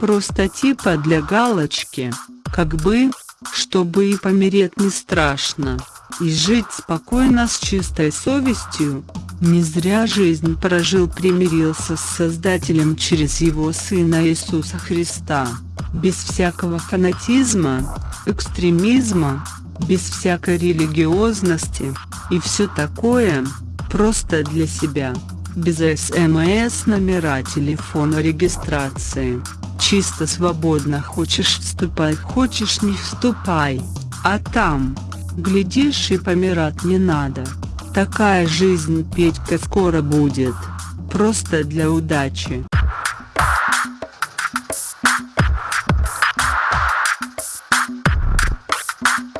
Просто типа для галочки, как бы, чтобы и помереть не страшно, и жить спокойно с чистой совестью. Не зря жизнь прожил примирился с Создателем через Его Сына Иисуса Христа, без всякого фанатизма, экстремизма, без всякой религиозности, и все такое, просто для себя, без СМС номера телефона регистрации. Чисто свободно хочешь вступай, хочешь не вступай, а там, глядишь и помирать не надо. Такая жизнь Петька скоро будет, просто для удачи. you